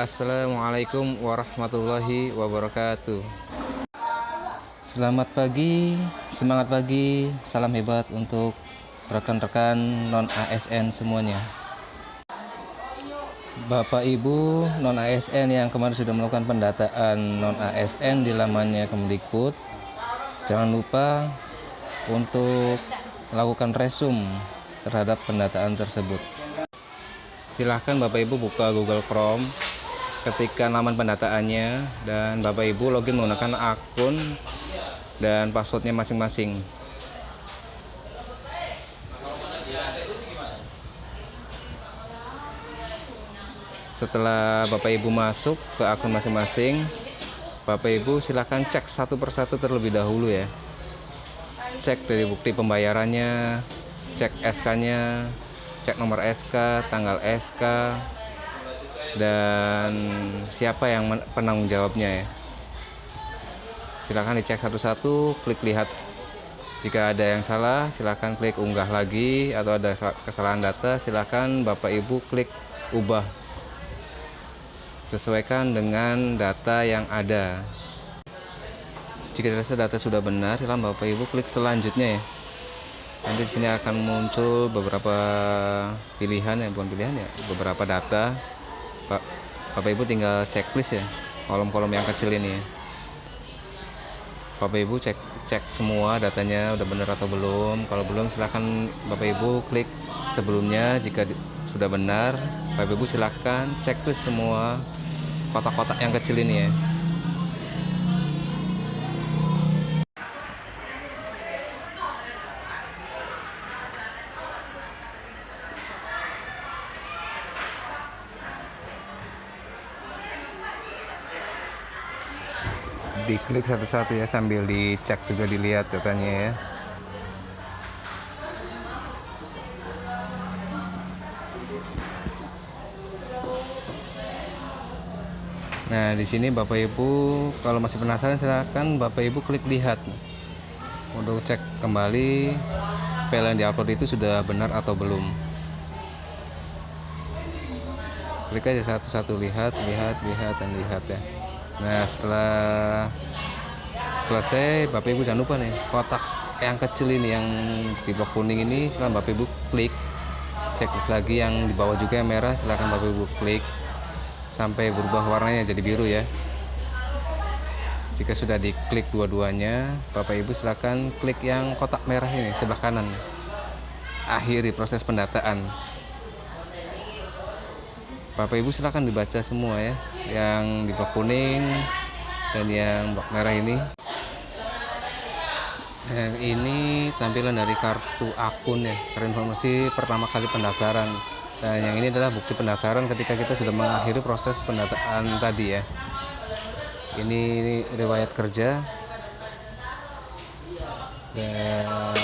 Assalamualaikum warahmatullahi wabarakatuh. Selamat pagi, semangat pagi, salam hebat untuk rekan-rekan non-ASN semuanya. Bapak Ibu non-ASN yang kemarin sudah melakukan pendataan non-ASN di lamannya Kemdikbud Jangan lupa untuk melakukan resum terhadap pendataan tersebut. Silahkan Bapak Ibu buka Google Chrome ketika laman pendataannya dan Bapak Ibu login menggunakan akun dan passwordnya masing-masing. Setelah Bapak Ibu masuk ke akun masing-masing Bapak Ibu silahkan cek satu persatu terlebih dahulu ya. Cek dari bukti pembayarannya cek SK nya cek nomor SK tanggal SK dan siapa yang penanggung jawabnya ya? Silahkan dicek satu-satu klik lihat. Jika ada yang salah silahkan klik unggah lagi. Atau ada kesalahan data silahkan Bapak Ibu klik ubah. Sesuaikan dengan data yang ada. Jika dirasa data sudah benar silahkan Bapak Ibu klik selanjutnya ya. Nanti di sini akan muncul beberapa pilihan ya. Bukan pilihan ya beberapa data Pak. Bapak Ibu tinggal checklist ya kolom-kolom yang kecil ini. Ya Bapak Ibu cek cek semua datanya udah benar atau belum. Kalau belum silahkan Bapak Ibu klik sebelumnya jika di, sudah benar. Bapak Ibu silahkan checklist semua kotak-kotak yang kecil ini ya diklik satu-satu ya sambil dicek juga dilihat datanya ya. Nah, di sini Bapak Ibu kalau masih penasaran silahkan Bapak Ibu klik lihat. Untuk cek kembali file yang diupload itu sudah benar atau belum. Klik aja satu-satu lihat, lihat, lihat dan lihat ya. Nah setelah selesai bapak ibu jangan lupa nih kotak yang kecil ini yang di blok kuning ini silahkan bapak ibu klik. Checklist lagi yang di bawah juga yang merah silahkan bapak ibu klik. Sampai berubah warnanya jadi biru ya. Jika sudah diklik dua-duanya bapak ibu silahkan klik yang kotak merah ini sebelah kanan. Akhiri proses pendataan. Bapak Ibu silahkan dibaca semua ya yang di blok kuning dan yang blok merah ini yang ini tampilan dari kartu akun ya kartu informasi pertama kali pendaftaran. Dan yang ini adalah bukti pendaftaran ketika kita sudah mengakhiri proses pendataan tadi ya. Ini riwayat kerja. Dan